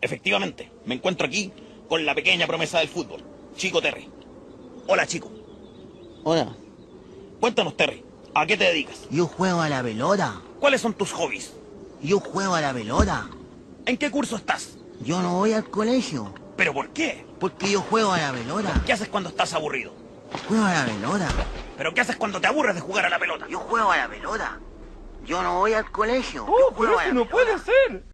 Efectivamente, me encuentro aquí con la pequeña promesa del fútbol, Chico Terry. Hola, Chico. Hola, Cuéntanos, Terry, ¿a qué te dedicas? yo juego a la pelota. ¿Cuáles son tus hobbies? Yo juego a la pelota. ¿En qué curso estás? Yo no voy al colegio. ¿Pero por qué? Porque yo juego a la pelota. ¿Qué haces cuando estás aburrido? Juego a la pelota. ¿Pero qué haces cuando te aburres de jugar a la pelota? Yo juego a la pelota. Yo no voy al colegio. Oh, Yo pero juego eso no puede ser.